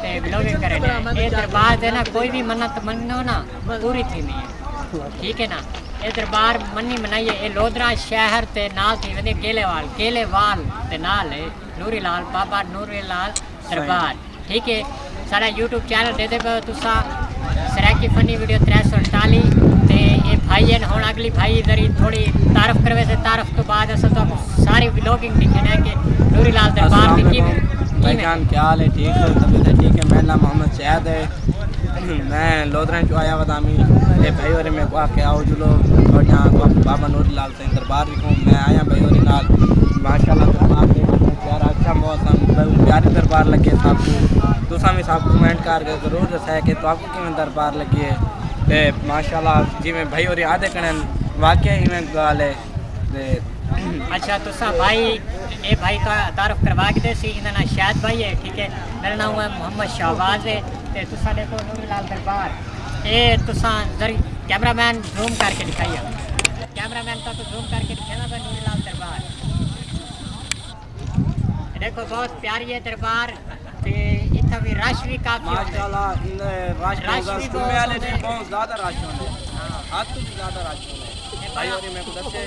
کرتے کرے ہے نا کوئی بھی منت منو نا پوری تھی نہیں ٹھیک ہے نا یہ دربار منی منائیے یہ لودرا شہر تے نال تھی وال وال تے نال نوری لال بابا نوری لال دربار ٹھیک ہے سارا یوٹیوب چینل دے دے تسا سریکی فنی ویڈیو تر سو اڑتالی تے یہ بھائی ہیں ہوں اگلی بھائی تھوڑی تعارف کروے سے تعارف تو بعد اصل تو ساری بلاگنگ کہ نوری لال دربار کی کیا حال ہے ٹھیک ہے میرا نام محمد سیاد ہے۔ میں لودرین چو آیا ودامی اے بھائی اور میں کو کے آؤ جلو اور یہاں بابا نور لال سے دربار لکھوں میں آیا بھائی اور لال ماشاء اللہ دربار پیارا اچھا موسم پیارے دربار لگے صاحب کو۔ دوسرا میں صاحب کومنٹ کر کے ضرور دسا ہے کہ تو آپ کو کیوں دربار لگی ہے۔ ماشاء اللہ جی میں بھائی اور آدھے کرن واقعی میں گال ہے اچھا تسا بھائی اے بھائی کا تعارف کروا کے دے سی نا شاید بھائی ہے ٹھیک ہے میرا نام ہے محمد شہباز ہے تے تسا دیکھو نوری لال دربار اے تسا ذری کیمرہ مین زوم کر کے دکھائی کیمرہ مین تو زوم کر کے دکھانا ہے نوری لال دربار دیکھو بہت پیاری ہے دربار تے اتنا بھی رش بھی کافی رش بھی بہت زیادہ رش ہونا ہے ہاتھ تو زیادہ رش ہونا ہے بھائی میں کو دسے